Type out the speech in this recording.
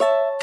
you